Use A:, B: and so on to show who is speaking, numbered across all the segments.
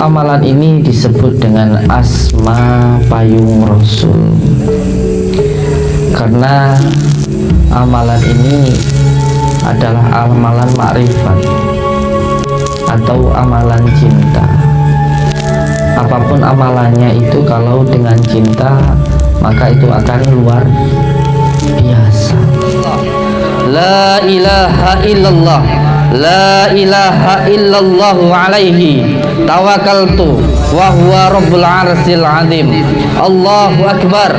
A: amalan ini disebut dengan asma payung rasul. Karena amalan ini adalah amalan makrifat atau amalan cinta. Apa pun amalannya itu kalau dengan cinta maka itu akan luar biasa. La ilaha illallah. La ilaha illallah alaihi tawakkaltu. Wa huwa rabbul arsil azim. Allahu akbar.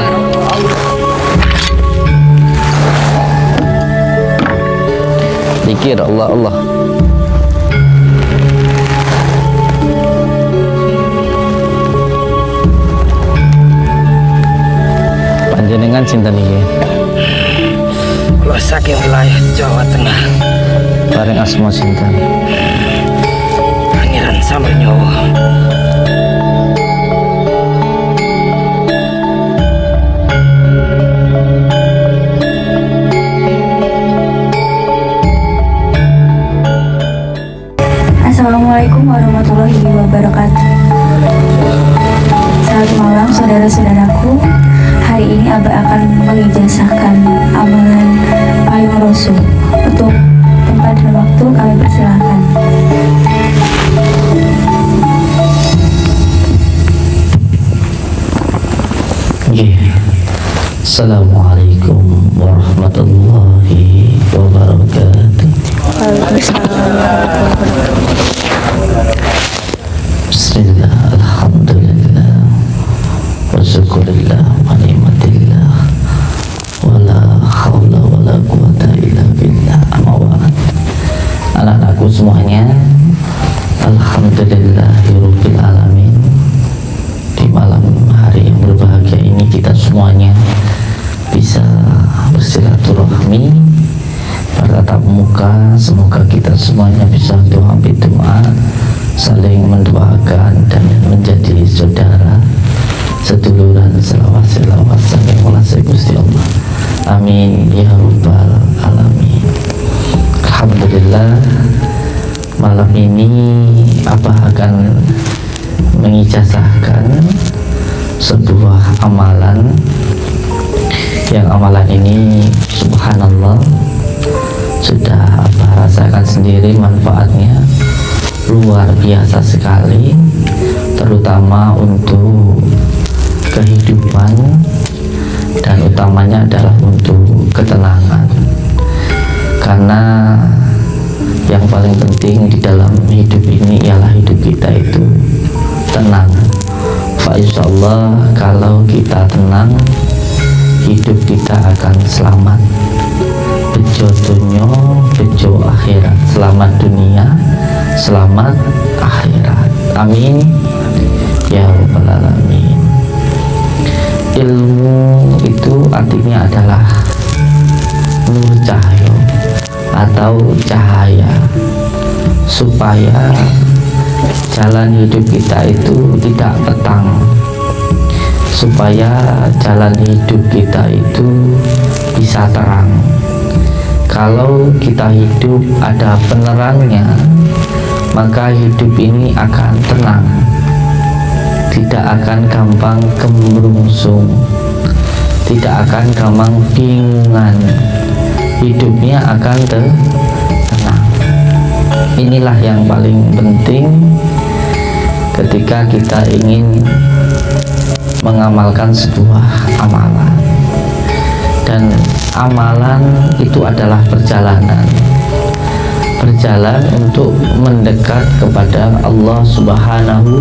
A: Zikir Allah Allah. Panjenengan cinta nih
B: Kalau saking wilayah Jawa Tengah.
A: Bareng asma cinta
B: Samar Nyawa.
C: Assalamualaikum warahmatullahi wabarakatuh. Selamat malam saudara-saudaraku. Hari ini Abah akan mengijazahkan amalan payung rasul. Untuk tempat dan waktu kami persilahkan
A: Assalamualaikum warahmatullahi di dalam hidup ini ialah hidup kita itu tenang. Fa Allah kalau kita tenang hidup kita akan selamat. Bejo dunia bejo akhirat. Selamat dunia selamat akhirat. Amin. Ya rabbal alamin. Ilmu itu artinya adalah nur cahaya atau cahaya supaya jalan hidup kita itu tidak petang. Supaya jalan hidup kita itu bisa terang. Kalau kita hidup ada penerangnya maka hidup ini akan tenang. Tidak akan gampang kemerungsung tidak akan gampang bingungan hidupnya akan tenang inilah yang paling penting ketika kita ingin mengamalkan sebuah amalan. Dan amalan itu adalah perjalanan. Berjalan untuk mendekat kepada Allah subhanahu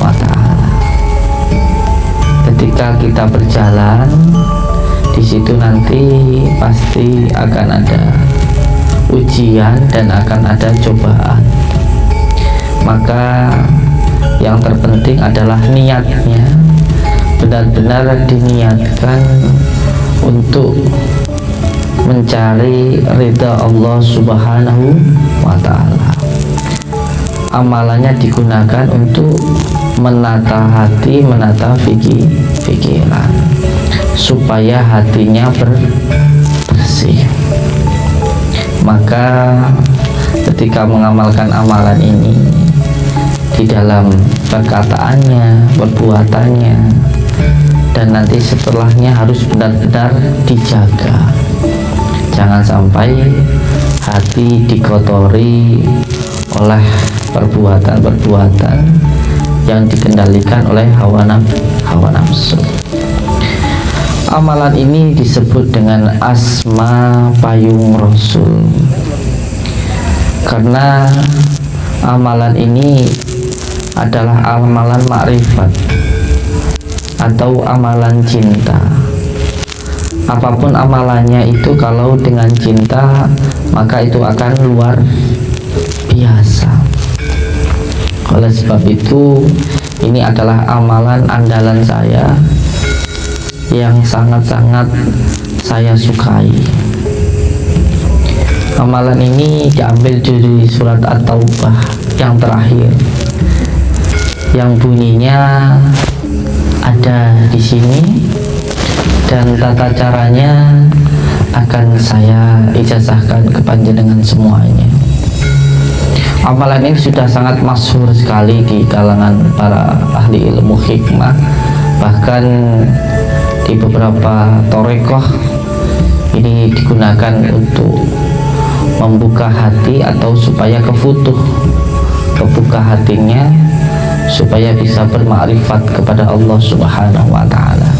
A: wa ta'ala. Ketika kita berjalan di situ nanti pasti akan ada ujian dan akan ada cobaan. Maka yang terpenting adalah niatnya. Benar-benar diniatkan untuk mencari ridha Allah subhanahu wa ta'ala. Amalannya digunakan untuk menata hati menata fikir pikiran supaya hatinya ber bersih maka ketika mengamalkan amalan ini di dalam perkataannya, perbuatannya, dan nanti setelahnya harus benar-benar dijaga. Jangan sampai hati dikotori oleh perbuatan-perbuatan yang dikendalikan oleh hawa nafsu. Amalan ini disebut dengan asma payung rasul. Karena amalan ini adalah amalan makrifat atau amalan cinta. Apa pun amalannya itu kalau dengan cinta maka itu akan luar biasa. Oleh sebab itu ini adalah amalan andalan saya yang sangat-sangat saya sukai. Amalan ini diambil dari surat At-Taubah yang terakhir yang bunyinya ada di sini dan tata caranya akan saya ijazahkan kepada dengan semuanya. Amalan ini sudah sangat masyhur sekali di kalangan para ahli ilmu hikmah bahkan di beberapa torekoh ini digunakan untuk membuka hati atau supaya kefutuh kebuka hatinya supaya bisa bermakrifat kepada Allah Subhanahu wa taala.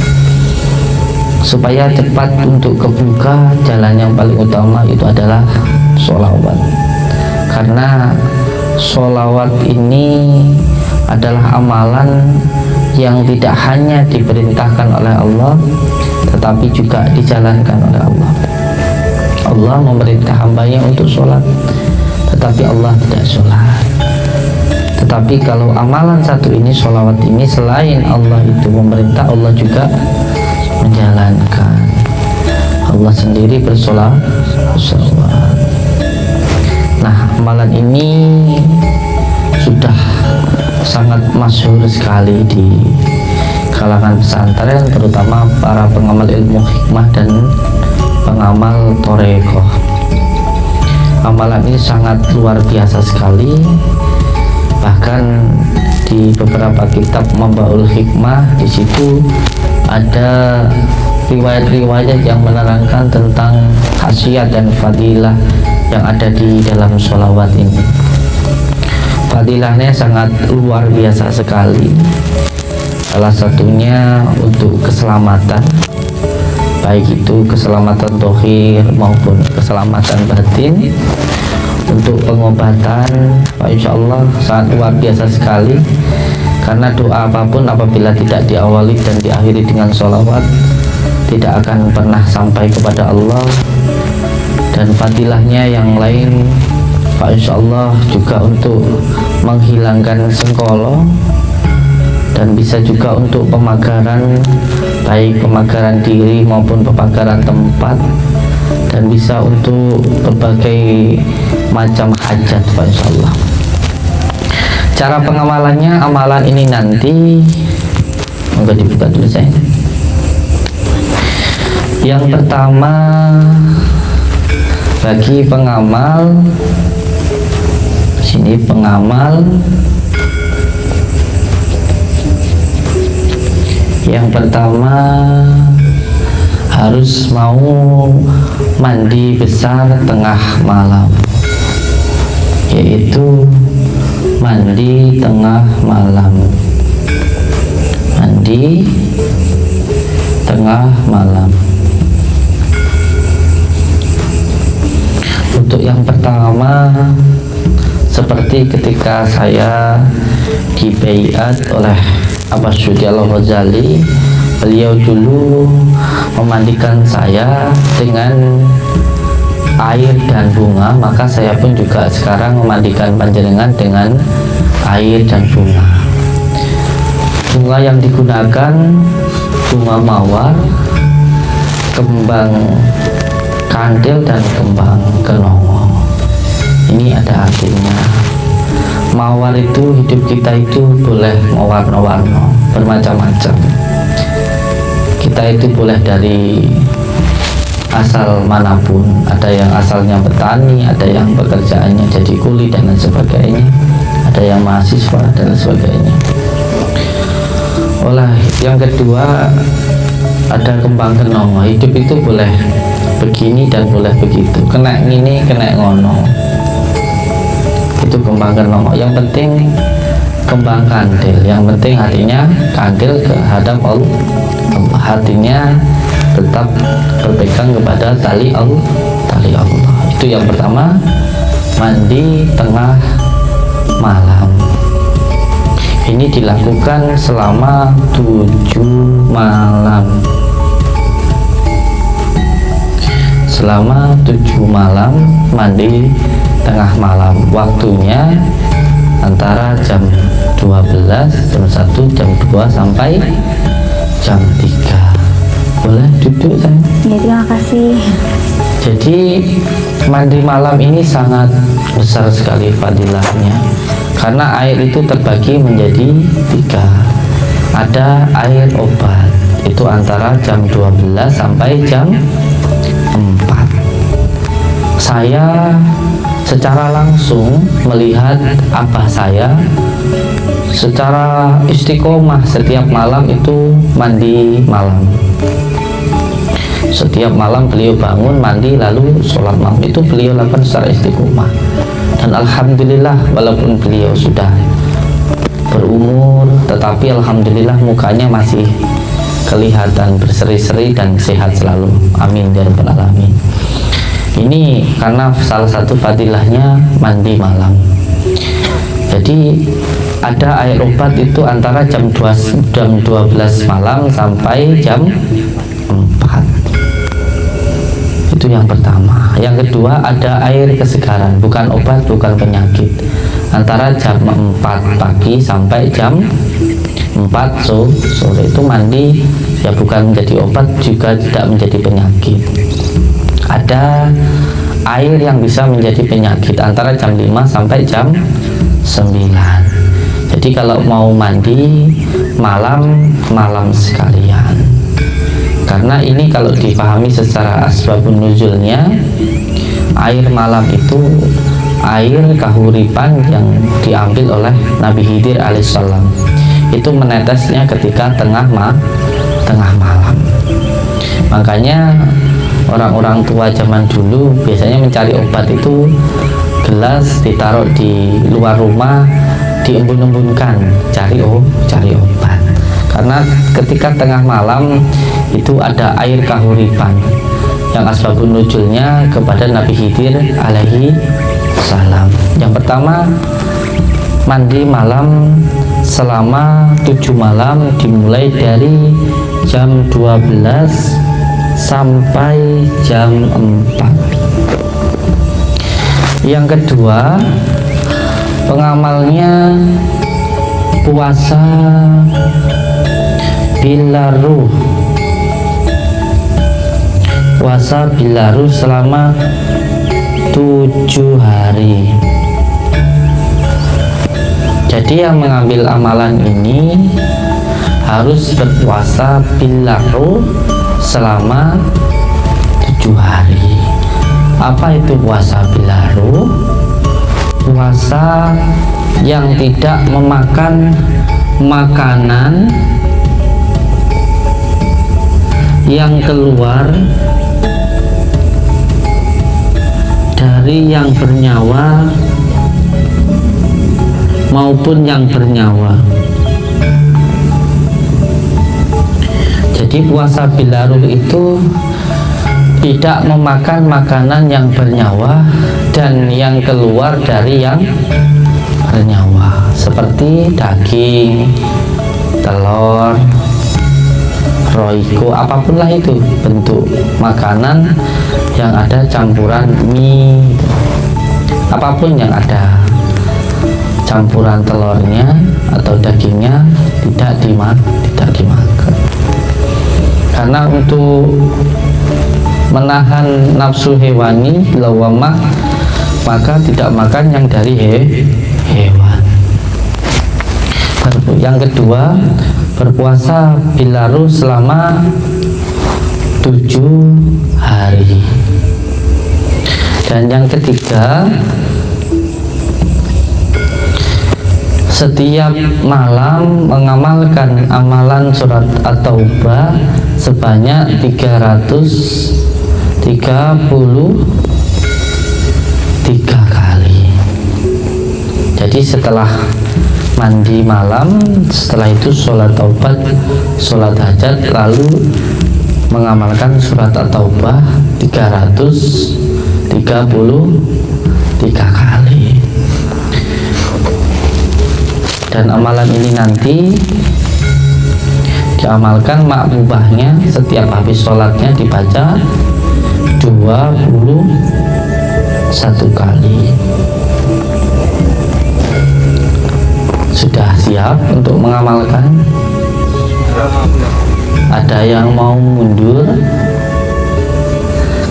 A: Supaya cepat untuk kebuka jalan yang paling utama itu adalah sholawat. Karena sholawat ini adalah amalan yang tidak hanya diperintahkan oleh Allah tetapi juga dijalankan oleh Allah. Allah memerintah hambanya untuk sholat tetapi Allah tidak sholat. Tetapi kalau amalan satu ini sholawat ini selain Allah itu memerintah Allah juga menjalankan. Allah sendiri bersolat. Nah amalan ini sangat masyhur sekali di kalangan pesantren terutama para pengamal ilmu hikmah dan pengamal torekoh. Amalan ini sangat luar biasa sekali. Bahkan di beberapa kitab membaul hikmah di situ ada riwayat-riwayat yang menerangkan tentang khasiat dan fadilah yang ada di dalam sholawat ini fadilahnya sangat luar biasa sekali. Salah satunya untuk keselamatan baik itu keselamatan dohir maupun keselamatan batin. Untuk pengobatan Insya Allah sangat luar biasa sekali. Karena doa apa pun apabila tidak diawali dan diakhiri dengan sholawat tidak akan pernah sampai kepada Allah. Dan fadilahnya yang lain Pak Insya Allah juga untuk menghilangkan sengkolo dan bisa juga untuk pemagaran baik pemagaran diri maupun pemagaran tempat dan bisa untuk berbagai macam hajat Pak Insya Allah cara pengamalannya amalan ini nanti. Monggo dibuka dulu saya yang pertama bagi pengamal sini pengamal. Yang pertama harus mau mandi besar tengah malam yaitu mandi tengah malam ketika saya dibaiat oleh Abbas Syudi Al-Ghazali beliau dulu memandikan saya dengan air dan bunga maka saya pun juga sekarang memandikan panjenengan dengan air dan bunga. Bunga yang digunakan bunga mawar kembang kandil dan kembang kenongo. Ini ada artinya mawar itu hidup kita itu boleh mewarna-warna bermacam-macam. Kita itu boleh dari asal mana pun. Ada yang asalnya petani ada yang pekerjaannya jadi kuli dan lain sebagainya. Ada yang mahasiswa dan sebagainya. Oleh yang kedua ada kembang kenongo hidup itu boleh begini dan boleh begitu. Kena ini kena ngono itu kembang kenongo yang penting kembang kandil. Yang penting hatinya kandil kehadap Allah. Hatinya tetap berpegang kepada tali Allah. Tali Allah. Itu yang pertama. Mandi tengah malam. Ini dilakukan selama tujuh malam. Selama tujuh malam mandi tengah malam. Waktunya antara jam 12 jam 1 jam 2 sampai jam 3 boleh duduk saya
C: Ya terima kasih.
A: jadi mandi malam ini sangat besar sekali fadilahnya. Karena air itu terbagi menjadi tiga. Ada air obat. Itu antara jam 12 sampai jam 4 saya secara langsung melihat abah saya. Secara istiqomah setiap malam itu mandi malam. Setiap malam beliau bangun mandi lalu sholat malam. Itu beliau lakukan secara istiqomah. Dan alhamdulillah walaupun beliau sudah berumur tetapi alhamdulillah mukanya masih kelihatan berseri-seri dan sehat selalu. Amin ya rabbal alamin ini karena salah satu fadilahnya mandi malam. Jadi ada air obat itu antara jam 2, jam 12 malam sampai jam 4 itu yang pertama. Yang kedua ada air kesegaran. Bukan obat bukan penyakit. Antara jam 4 pagi sampai jam 4 so, sore. Itu mandi ya bukan menjadi obat juga tidak menjadi penyakit ada air yang bisa menjadi penyakit antara jam 5 sampai jam 9 jadi kalau mau mandi malam malam sekalian. Karena ini kalau dipahami secara asbabun nuzulnya air malam itu air kahuripan yang diambil oleh Nabi Khidir alaihissalam itu menetesnya ketika tengah ma tengah malam. Makanya orang-orang tua zaman dulu biasanya mencari obat itu gelas ditaruh di luar rumah diembun-embunkan cari oh cari obat. Karena ketika tengah malam itu ada air kahuripan yang asbabun nujulnya kepada Nabi Khidir alaihi salam. Yang pertama mandi malam selama tujuh malam dimulai dari jam 12 sampai jam 4 yang kedua pengamalnya puasa bila ruh. Puasa bila ruh selama tujuh hari. Jadi yang mengambil amalan ini harus berpuasa bila ruh selama tujuh hari. Apa itu puasa bila ruh puasa yang tidak memakan makanan yang keluar dari yang bernyawa maupun yang bernyawa jadi puasa bilaruh itu tidak memakan makanan yang bernyawa dan yang keluar dari yang bernyawa. Seperti daging telur roiko apa pun lah itu bentuk makanan yang ada campuran mie. Apa pun yang ada campuran telurnya atau dagingnya tidak dimak tidak dimakan karena untuk menahan nafsu hewani lawamah maka tidak makan yang dari he, hewan. Yang kedua berpuasa bilaru selama tujuh hari. Dan yang ketiga setiap malam mengamalkan amalan surat at-taubah sebanyak 333 kali. Jadi setelah mandi malam setelah itu sholat taubat sholat hajat lalu mengamalkan surat at-taubah 333 kali. Dan amalan ini nanti diamalkan makbubahnya setiap habis sholatnya dibaca 21 kali. Sudah siap untuk mengamalkan? Ada yang mau mundur?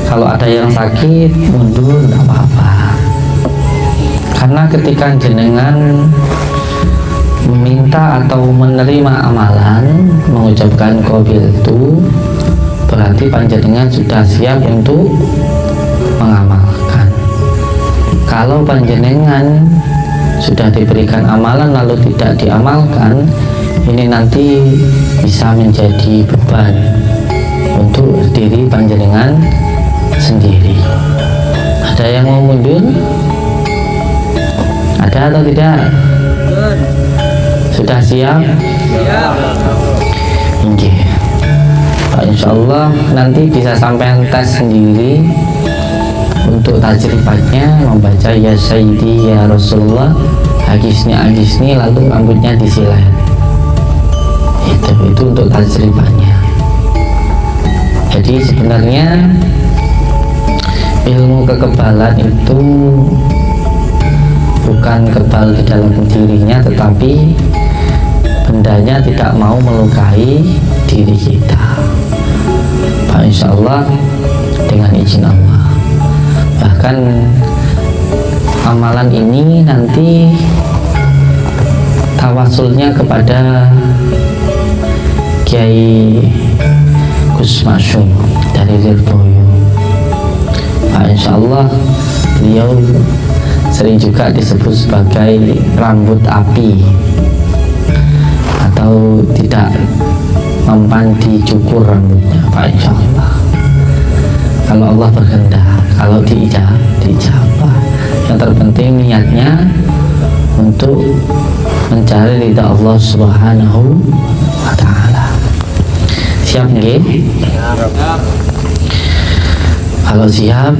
A: Kalau ada yang sakit mundur tidak apa-apa. Karena ketika jenengan meminta atau menerima amalan mengucapkan kobil itu berarti panjenengan sudah siap untuk mengamalkan. Kalau panjenengan sudah diberikan amalan lalu tidak diamalkan ini nanti bisa menjadi beban untuk diri panjenengan sendiri. Ada yang mau mundur? Ada atau tidak sudah siap? Iya. Pak Insya Allah nanti bisa sampai tes sendiri untuk tajribatnya membaca ya Sayyidi ya Rasulullah Hagisni Hagisni lalu rambutnya disilat itu itu untuk tajribatnya jadi sebenarnya ilmu kekebalan itu bukan kebal di dalam dirinya tetapi bendanya tidak mau melukai diri kita. Pak Insya Allah dengan izin Allah. Bahkan amalan ini nanti tawasulnya kepada Kiai Gus Masyum dari Lirboyo. Pak Insya Allah beliau sering juga disebut sebagai rambut api atau tidak mempan dicukur rambutnya Pak Insya Allah kalau Allah berkehendak kalau diijab diijabah yang terpenting niatnya untuk mencari ridha Allah Subhanahu wa taala. Siap nggih kalau siap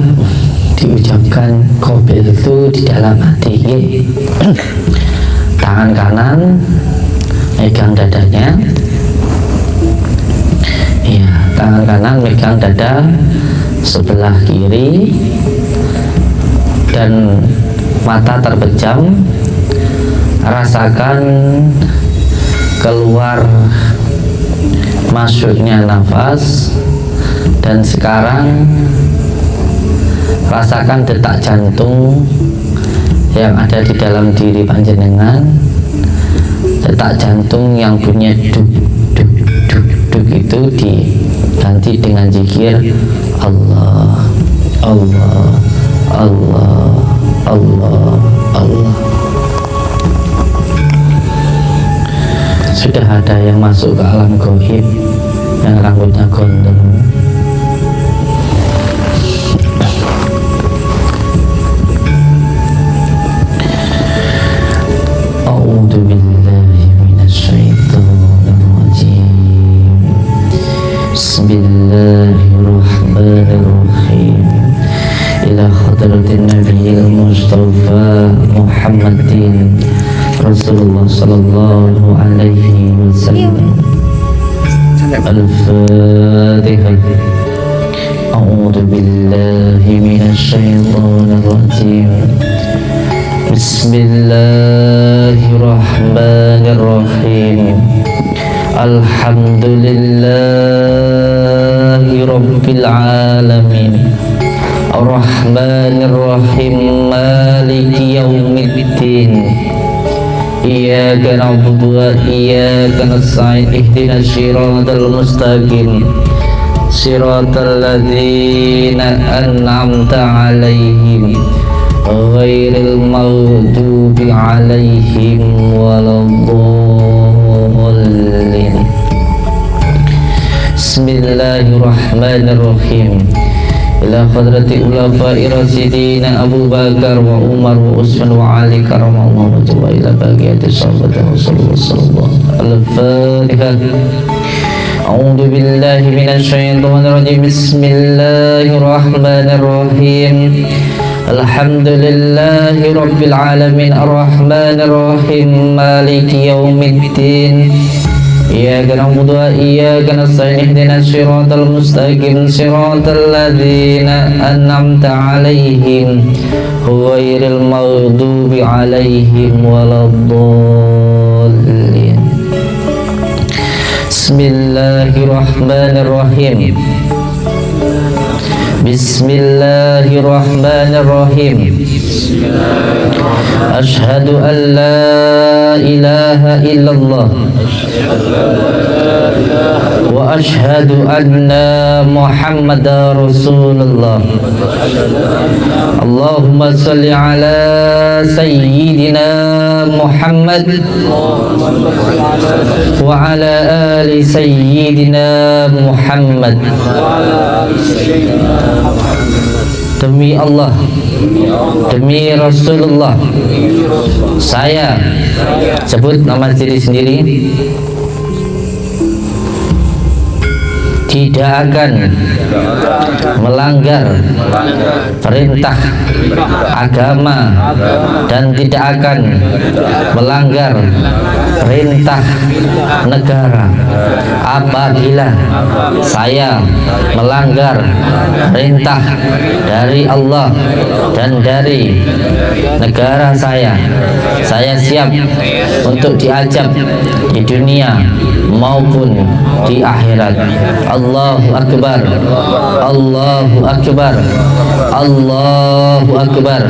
A: diucapkan kobil itu di dalam hati tangan kanan megang dadanya. Iya tangan kanan megang dada sebelah kiri dan mata terpejam. Rasakan keluar masuknya nafas dan sekarang rasakan detak jantung yang ada di dalam diri panjenengan detak jantung yang punya duk duk duk duk itu diganti dengan zikir Allah Allah Allah Allah Allah sudah ada yang masuk ke alam gohib yang rambutnya gondrong أعوذ بالله الله الرحمن الرحيم. إلى حضرة النبي المصطفى محمد رسول الله صلى الله عليه وسلم. الفاتحة. أعوذ بالله من الشيطان الرجيم. بسم الله الرحمن الرحيم. الحمد لله رب العالمين. الرحمن الرحيم مالك يوم الدين. إياك نعبد وإياك نستعين اهدنا الصراط المستقيم. صراط الذين أنعمت عليهم غير المغضوب عليهم ولا الضالين. بسم الله الرحمن الرحيم إلى خضرة أولفاء رسيدين أبو بكر وعمر وعثمان وعلي كرم الله وجل إلى باقية الصحابة صلى الله عليه أعوذ بالله من الشيطان الرجيم بسم الله الرحمن الرحيم الحمد لله رب العالمين الرحمن الرحيم مالك يوم الدين إياك نعبد وإياك نستعين اهدنا الصراط المستقيم صراط الذين أنعمت عليهم غير المغضوب عليهم ولا الضالين. بسم الله الرحمن الرحيم. بسم الله الرحمن الرحيم أشهد أن لا إله إلا الله وأشهد أن محمد رسول الله اللهم صل على سيدنا محمد وعلى آل سيدنا محمد demi Allah. Demi Rasulullah. Saya sebut nama diri sendiri. Tidak akan melanggar perintah agama dan tidak akan melanggar perintah negara. Apabila saya melanggar perintah dari Allah dan dari negara saya saya siap untuk diajak di dunia maupun di akhirat. Allahu Akbar. Allahu Akbar. Allahu Akbar.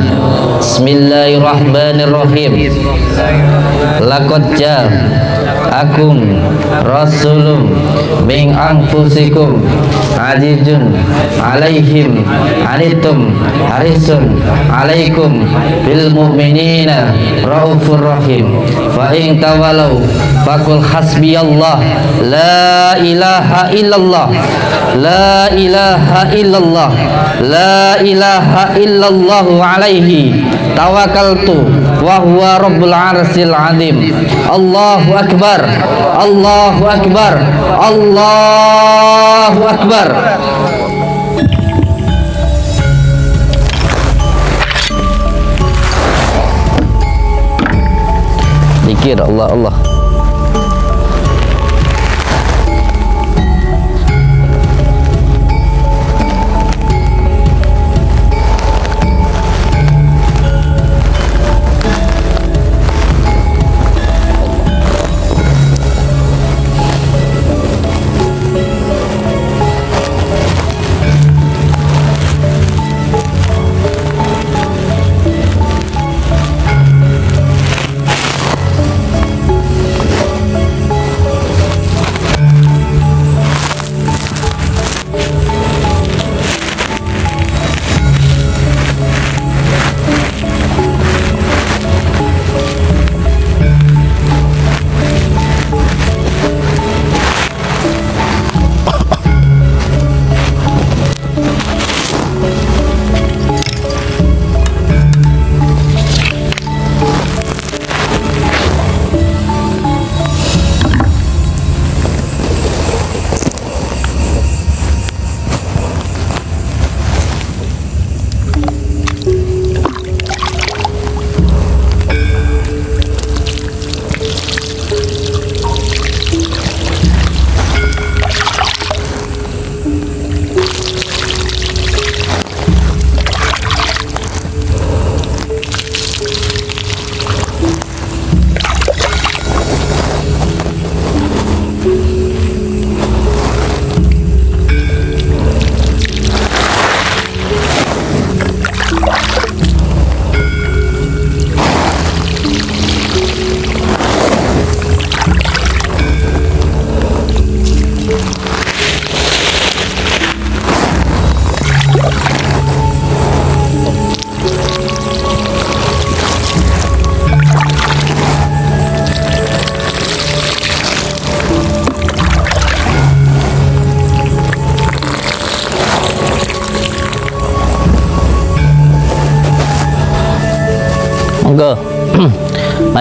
A: Bismillahirrahmanirrahim. Laqad akum rasulum min anfusikum azizun alaihim anitum harisun alaikum bil mu'minina raufur rahim fa in tawalau fakul hasbiyallah la ilaha illallah la ilaha illallah la ilaha illallah alaihi tawakkaltu wa huwa rabbul arsil azim Allahu akbar Allahu akbar. Allahu akbar. Zikir Allah Allah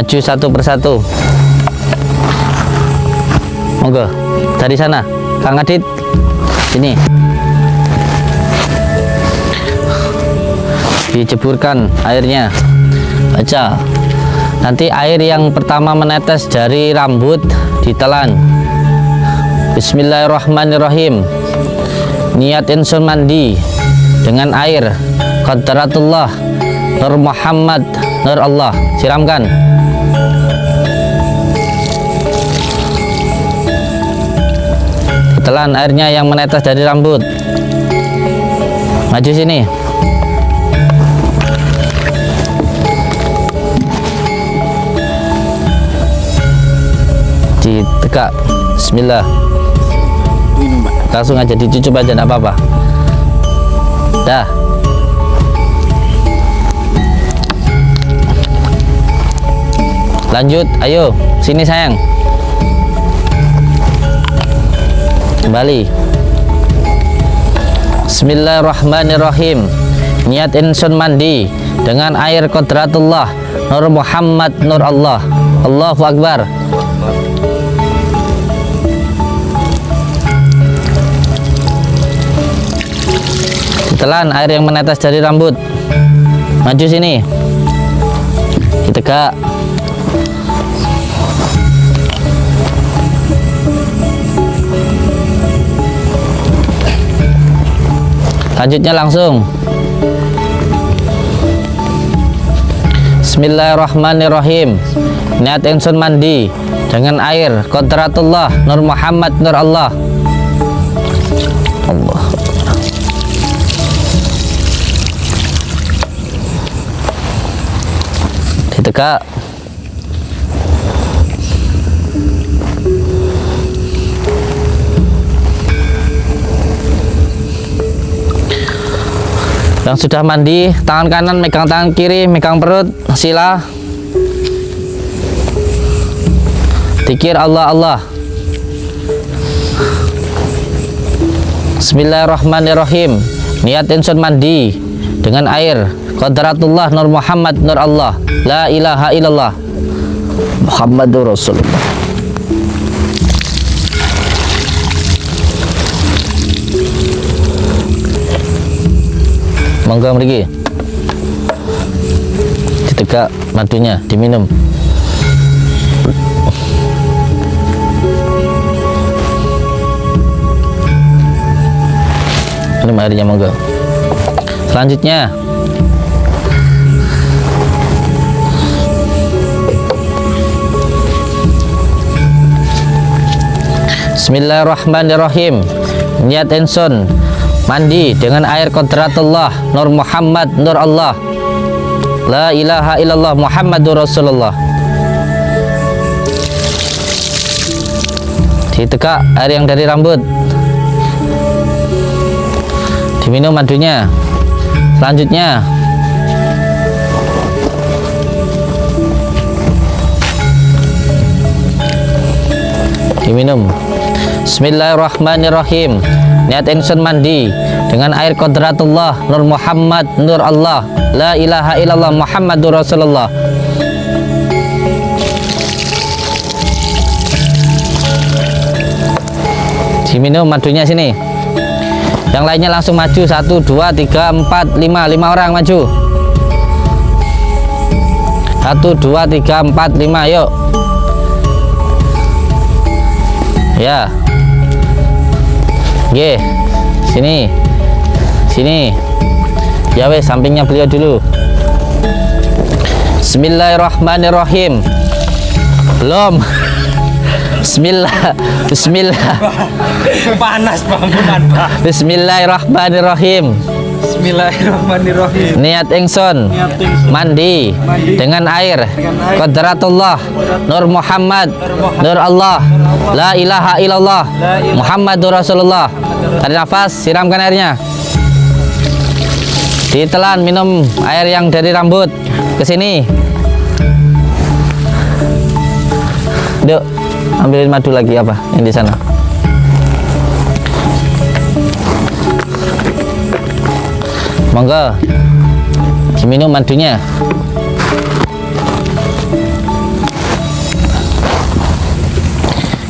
A: maju satu persatu. Monggo. Dari sana. Kang Adit. Sini diceburkan airnya. Baca. Nanti air yang pertama menetes dari rambut ditelan. Bismillahirrahmanirrahim. Niat insun mandi dengan air. Qadratullah. Nur Muhammad. Nur Allah. Siramkan telan airnya yang menetes dari rambut. Maju sini. Ditegak. Bismillah. Langsung aja dicucup aja enggak apa-apa. Dah. Lanjut. Ayo sini sayang kembali. Bismillahirrahmanirrahim. Niat insun mandi dengan air kodratullah Nur Muhammad Nur Allah. Allahu Akbar. Ditelan air yang menetes dari rambut. Maju sini. Ditegak lanjutnya langsung. Bismillahirrahmanirrahim. Niat insun mandi dengan air kodratullah Nur Muhammad Nur Allah. Allah. Ditegak yang sudah mandi tangan kanan megang tangan kiri megang perut sila. Dikir Allah Allah. Bismillahirrahmanirrahim. Niat insun mandi Dengan air. Qadratullah Nur Muhammad Nur Allah. La ilaha illallah. Muhammadur Rasulullah Monggo mriki. Ditegak madunya diminum. Minum airnya monggo. Selanjutnya. Bismillahirrahmanirrahim. Niat insun mandi dengan air kodratullah Nur Muhammad Nur Allah. La ilaha illallah Muhammadur Rasulullah. Ditegak air yang dari rambut. Diminum madunya. Selanjutnya. Diminum. Bismillahirrahmanirrahim niat insun mandi. Dengan air kodratullah Nur Muhammad Nur Allah. La ilaha illallah Muhammadur Rasulullah. Diminum madunya sini. Yang lainnya langsung maju. Satu dua tiga empat lima. Lima orang maju. Satu dua tiga empat lima. Yuk. Ya Ye, sini. Sini. Ya wes sampingnya beliau dulu. Bismillahirrahmanirrahim. Belum. Bismillah. Bismillah.
B: Panas bangunan, Pak.
A: Bismillahirrahmanirrahim
B: Bismillahirrahmanirrahim.
A: niat ingsun. Mandi.
B: Mandi.
A: dengan air.
B: Air.
A: Qadratullah. Nur Muhammad. Nur Allah. La ilaha illallah. Muhammadur Rasulullah. Tarik nafas siramkan airnya. Ditelan minum air yang dari rambut. Ke sini. Duk, ambilin madu lagi apa yang di sana monggo. Diminum madunya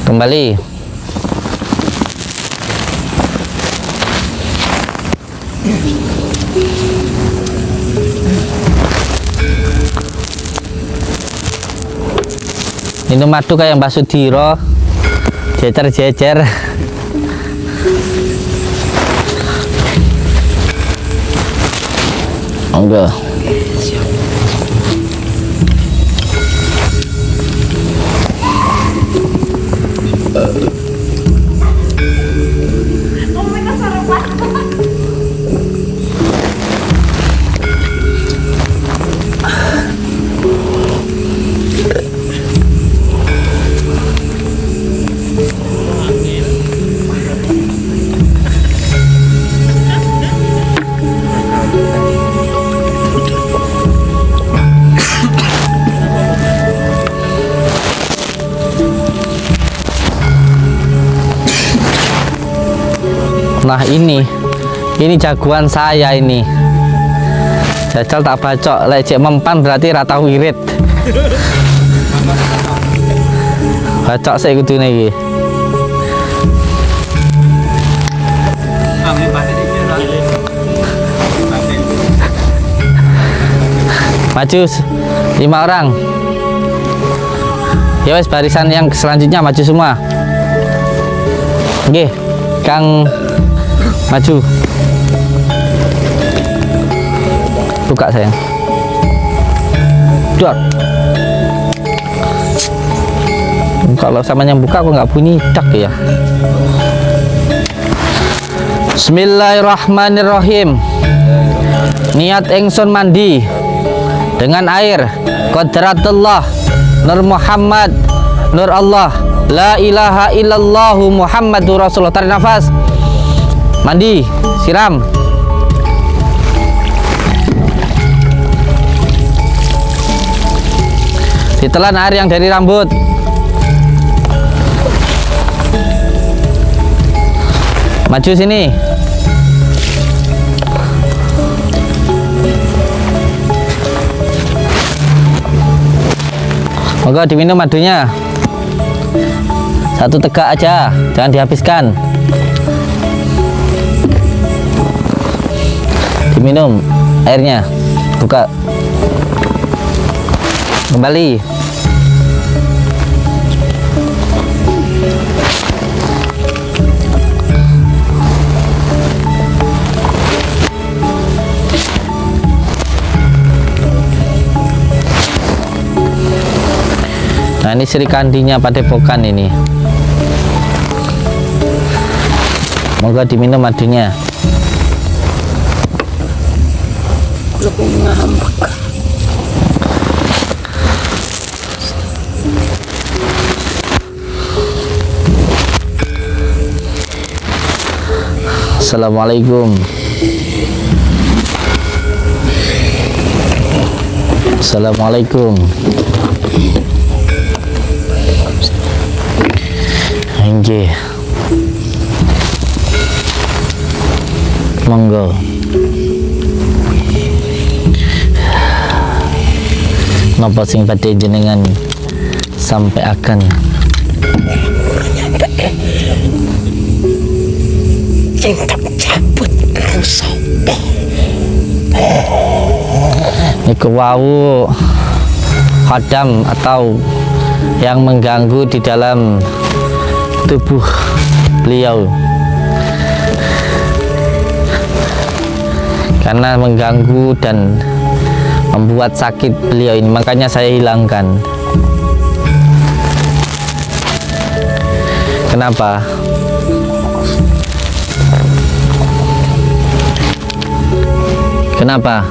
A: kembali. Minum madu kayak Mbak Sudiro. Jejer jejer. Jejer-jejer enggak Ini. Ini jagoan saya ini. Jajal tak bacok Lek cek mempan berarti rata wirid. Bacok saya kudu iki. Maju lima orang. Ya wes barisan yang selanjutnya maju semua. Oke Kang maju. Buka sayang. Dot kalau sama yang buka aku nggak bunyi dak ya. Bismillahirrahmanirrahim. Niat engson mandi dengan air Qadratullah Nur Muhammad Nur Allah. La ilaha illallahu Muhammadur Rasulullah. Tarik nafas Mandi Siram. Ditelan air yang dari rambut. Maju sini. Moga diminum madunya. Satu tegak aja Jangan dihabiskan Diminum airnya. Buka. Kembali. Nah ini Sri Kandinya Padepokan ini. Moga diminum madunya Assalamualaikum. Assalamualaikum. Anjir. Monggo Napa sing badhe jenengan sampai akan.
D: Sing cabut sopo
A: niku wau hadam atau yang mengganggu di dalam tubuh beliau. Karena mengganggu dan membuat sakit beliau ini. Makanya saya hilangkan. Kenapa? Kenapa?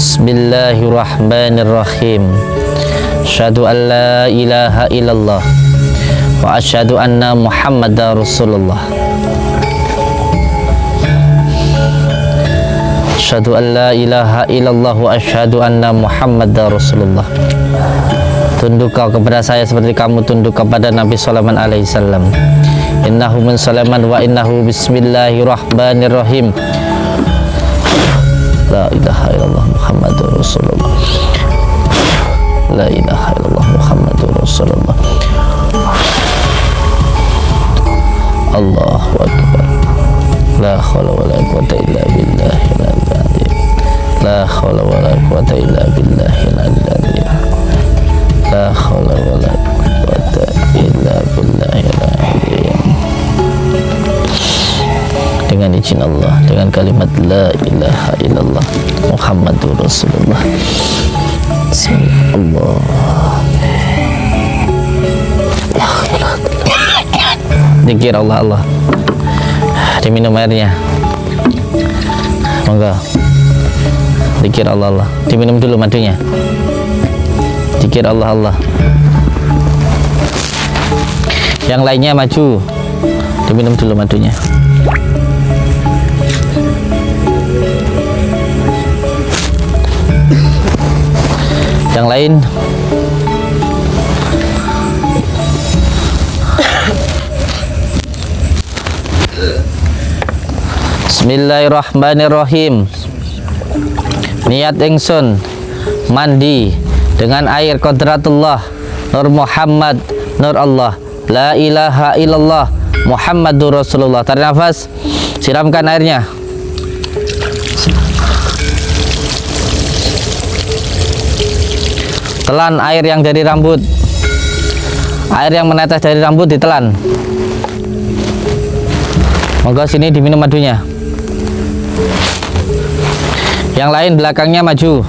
A: Bismillahirrahmanirrahim Asyhadu an la ilaha illallah Wa asyhadu anna muhammadar rasulullah Asyhadu an la ilaha illallah Wa asyhadu anna muhammadar rasulullah Tunduk kau kepada saya seperti kamu tunduk kepada Nabi Sulaiman alaihissalam innahu min Sulaiman wa innahu bismillahirrahmanirrahim La ilaha illallah Muhammadur Rasulullah La ilaha illallah Muhammadur Rasulullah. Allahu Akbar. La khawla wa la quwata illa billahi al-azim La khawla wa la quwata illa billahi al-azim La khawla wa la quwata illa billahi al-azim dengan izin Allah dengan kalimat la ilaha illallah Muhammadur Rasulullah Bismillah Dikir Allah Allah. Diminum airnya. Monggo. Dikir Allah Allah. Diminum dulu madunya. Dikir Allah Allah. Yang lainnya maju. Diminum dulu madunya Yang lain. Bismillahirrahmanirrahim. Niat ingsun mandi dengan air kodratullah Nur Muhammad Nur Allah. La ilaha illallah Muhammadur Rasulullah. Tarik nafas Siramkan airnya Telan air yang dari rambut. Air yang menetes dari rambut ditelan Moga sini diminum madunya. Yang lain belakangnya maju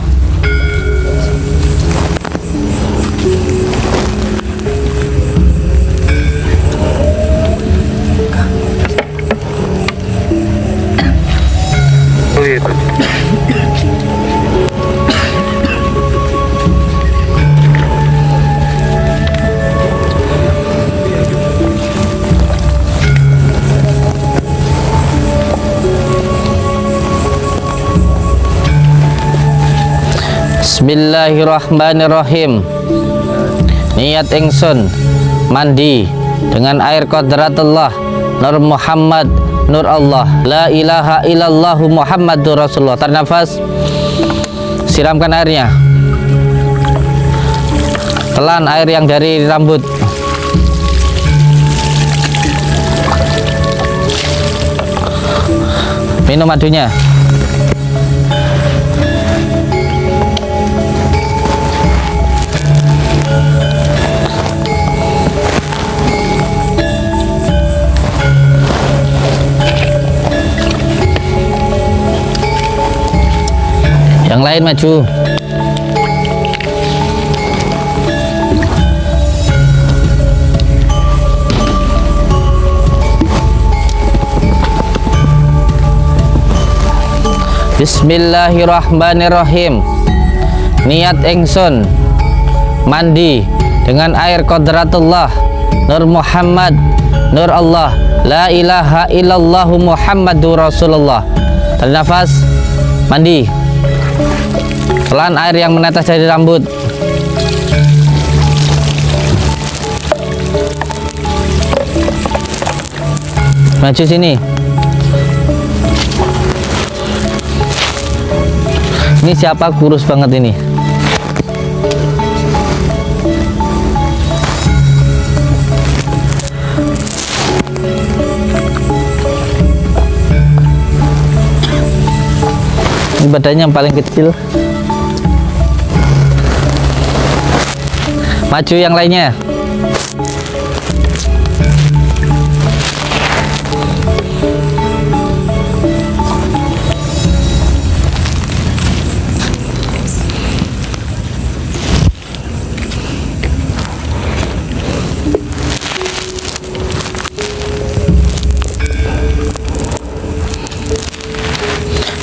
A: Bismillahirrahmanirrahim. Niat ingsun mandi dengan air kodratullah Nur Muhammad Nur Allah. La ilaha illallah Muhammadur Rasulullah. Tarik nafas Siramkan airnya. Telan air yang dari rambut. Minum madunya Yang lain maju. Bismillahirrahmanirrahim. Niat ingsun mandi dengan air kodratullah. Nur Muhammad. Nur Allah. La ilaha illallah Muhammadur Rasulullah. Tarik nafas Mandi Telan air yang menetes dari rambut. Maju sini. Ini siapa kurus banget ini? Ini badannya yang paling kecil Maju yang lainnya.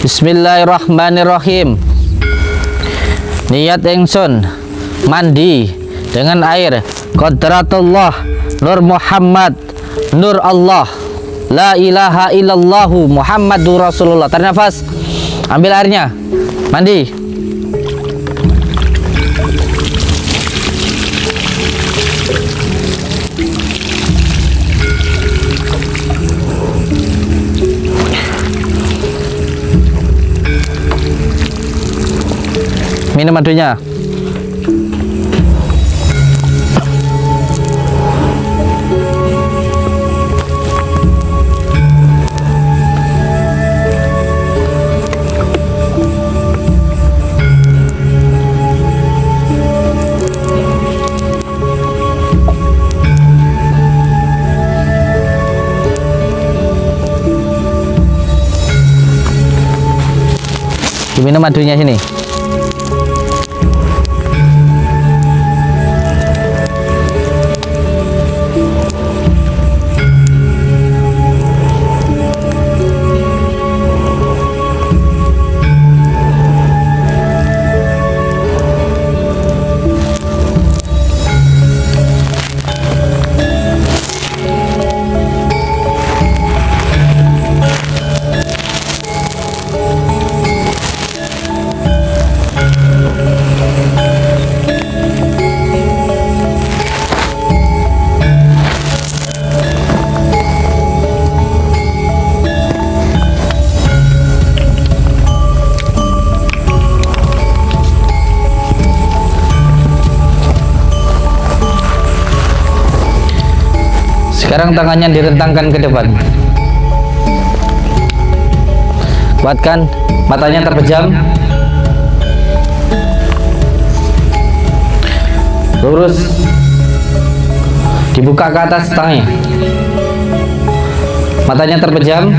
A: Bismillahirrahmanirrahim. Niat ingsun mandi dengan air. Qadratullah Nur Muhammad Nur Allah. La ilaha illallahu Muhammadur Rasulullah. Tarik nafas Ambil airnya. Mandi. Minum madunya diminum madunya sini sekarang tangannya direntangkan ke depan. Kuatkan matanya terpejam. Lurus. Dibuka ke atas tangannya. Matanya terpejam.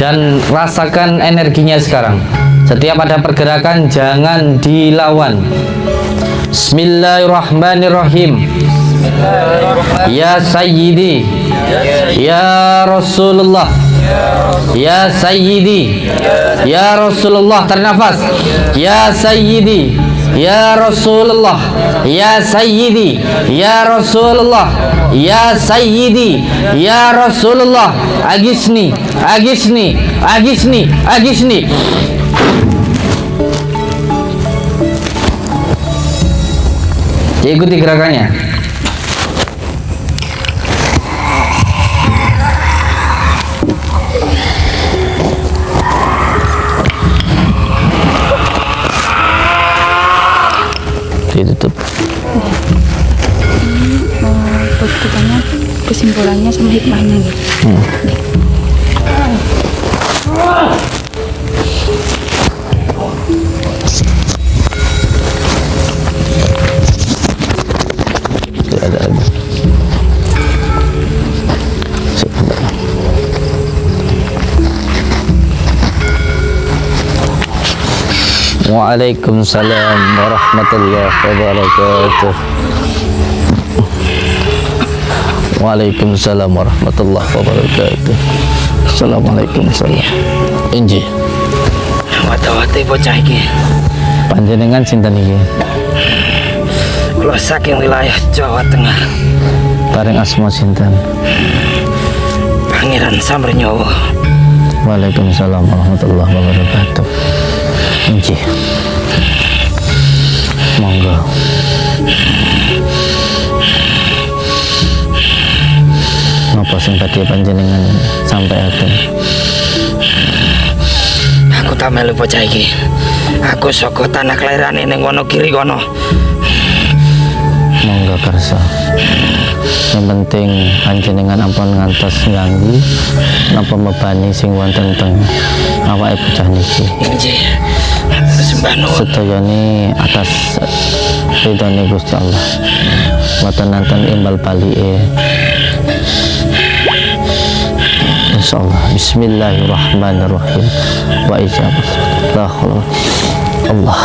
A: Dan rasakan energinya sekarang. Setiap ada pergerakan jangan dilawan. Bismillahirrahmanirrahim Ya Sayyidi. Ya Rasulullah. Ya Sayyidi. Ya Rasulullah Ternafas. Ya Sayyidi. Ya Rasulullah. Ya Sayyidi. Ya Rasulullah. Ya Sayyidi. Ya Rasulullah. Agisni. Agisni. Agisni. Agisni. Ikuti gerakannya ditutup
C: Keputusannya, kesimpulannya sama hikmahnya gitu.
A: Tidak Waalaikumsalam warahmatullahi wabarakatuh. Waalaikumsalam warahmatullahi wabarakatuh. Assalamualaikum. Salam Inji.
D: Wata-wata bocah iki.
A: panjenengan sinten iki
D: Kula saking wilayah Jawa Tengah,
A: bareng asma sinten?
D: Pangeran Samrenyowo.
A: Waalaikumsalam warahmatullahi wabarakatuh Inci Monggo. Napa sing badhe panjenengan sampaikan
D: Aku tak melu bocah iki. Aku saka tanah kelairane ning Wonogiri kono.
A: Monggo kersa Yang penting panjenengan ampun ngantos nganggu napa mebani sing wonten teng awake bocah niki
D: nuwun.
A: sedayane atas ridhone Gusti Allah. Mboten nanten imbal balike. Insyaallah. Bismillahirrahmanirrahim. Wa ijabah Allah Allah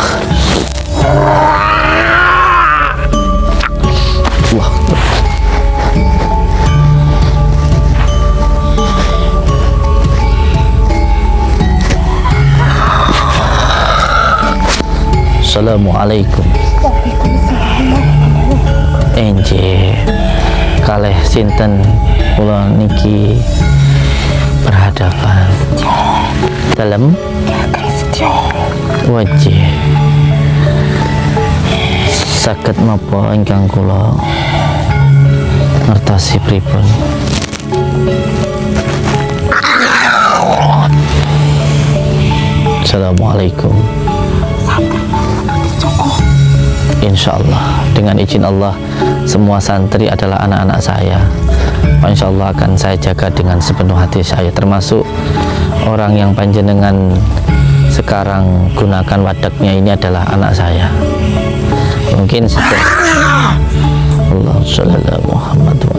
A: Assalamualaikum Enje. Kalih sinten kula niki berhadapan? Dalam wajah sakit mapa ingkang kula ngertosi pripun? Assalamualaikum Insya Allah dengan izin Allah semua santri adalah anak-anak saya. Insya Allah akan saya jaga dengan sepenuh hati saya. Termasuk orang yang panjenengan sekarang gunakan wadaknya ini adalah anak saya. Mungkin Allah Muhammad wa.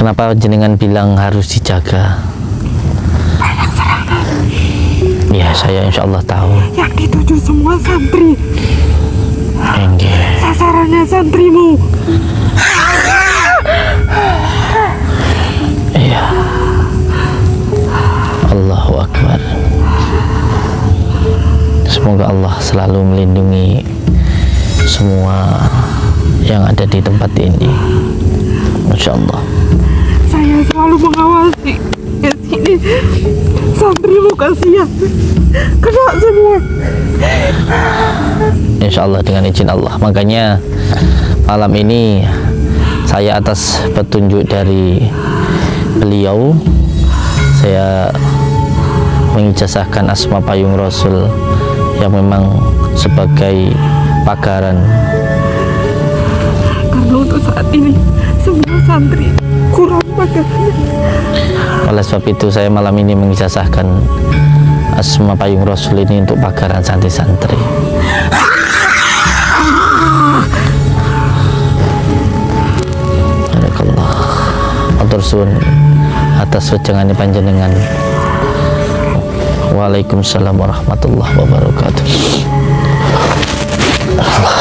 A: Kenapa jenengan bilang harus dijaga? Ya saya insya Allah tahu.
E: yang dituju semua santri
A: Enggak.
E: sasarannya santrimu
A: Iya. Allahu Akbar. Semoga Allah selalu melindungi semua yang ada di tempat ini. Masya Allah.
E: saya selalu mengawasi sini. Santrimu kasihan. Kena semua.
A: Insya Allah dengan izin Allah. Makanya malam ini saya atas petunjuk dari beliau saya mengijazahkan Asma Payung Rasul yang memang sebagai pagaran.
E: Karena untuk saat ini semua santri
A: oleh sebab itu saya malam ini mengijazahkan Asma Payung Rasul ini untuk pagaran santri-santri. Barakallah. Matur suwun atas wejangan panjenengan. Waalaikumsalam warahmatullahi wabarakatuh. Allah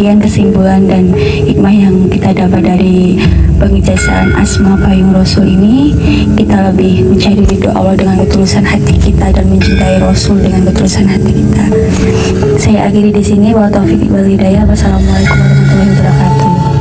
C: demikian kesimpulan dan hikmah yang kita dapat dari pengijazaan Asma Payung Rasul ini kita lebih mencari ridho Allah dengan ketulusan hati kita dan mencintai Rasul dengan ketulusan hati kita. Saya akhiri di sini. Wa taufiq wal hidayah. Wassalamualaikum warahmatullahi wabarakatuh.